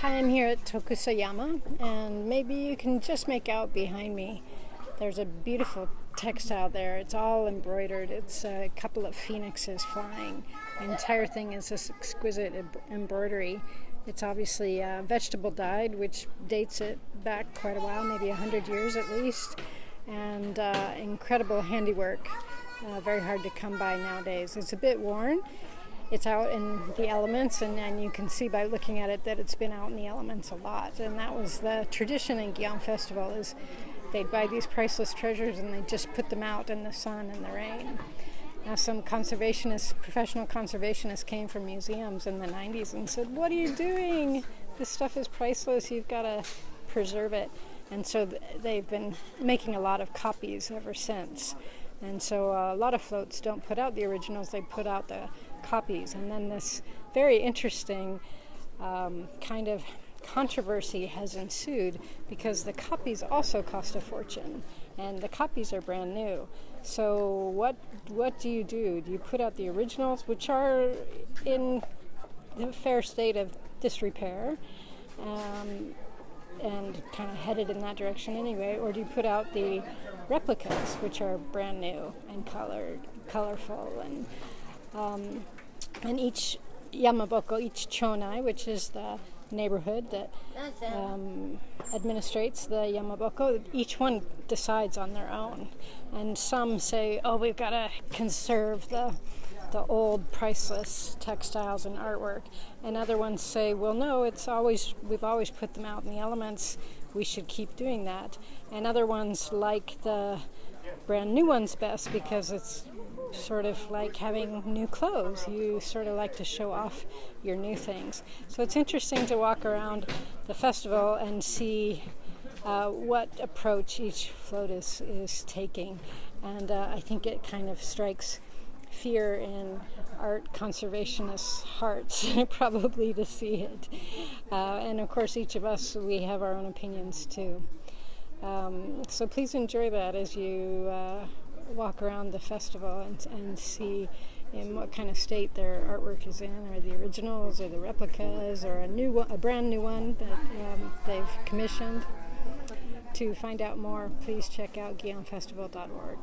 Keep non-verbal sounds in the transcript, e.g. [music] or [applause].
Hi, I'm here at Tokusayama, and maybe you can just make out behind me. There's a beautiful textile there. It's all embroidered. It's a couple of phoenixes flying. The entire thing is this exquisite embroidery. It's obviously uh, vegetable dyed, which dates it back quite a while, maybe 100 years at least, and uh, incredible handiwork. Uh, very hard to come by nowadays. It's a bit worn it's out in the elements and, and you can see by looking at it that it's been out in the elements a lot and that was the tradition in Gion Festival is they'd buy these priceless treasures and they just put them out in the sun and the rain. Now some conservationists, professional conservationists came from museums in the 90s and said, what are you doing? This stuff is priceless, you've got to preserve it. And so they've been making a lot of copies ever since. And so uh, a lot of floats don't put out the originals, they put out the copies. And then this very interesting um, kind of controversy has ensued because the copies also cost a fortune and the copies are brand new. So what what do you do? Do you put out the originals which are in a fair state of disrepair? Um, and kind of headed in that direction anyway, or do you put out the replicas, which are brand new and colored, colorful, and um, and each Yamaboko, each chonai, which is the neighborhood that um, administrates the Yamaboko, each one decides on their own, and some say, "Oh, we've got to conserve the." The old priceless textiles and artwork. And other ones say well no it's always we've always put them out in the elements. We should keep doing that. And other ones like the brand new ones best because it's sort of like having new clothes. You sort of like to show off your new things. So it's interesting to walk around the festival and see uh, what approach each float is, is taking. And uh, I think it kind of strikes fear in art conservationists' hearts, [laughs] probably to see it. Uh, and of course, each of us, we have our own opinions too. Um, so please enjoy that as you uh, walk around the festival and, and see in what kind of state their artwork is in, or the originals, or the replicas, or a new a brand new one that um, they've commissioned. To find out more, please check out GionFestival.org.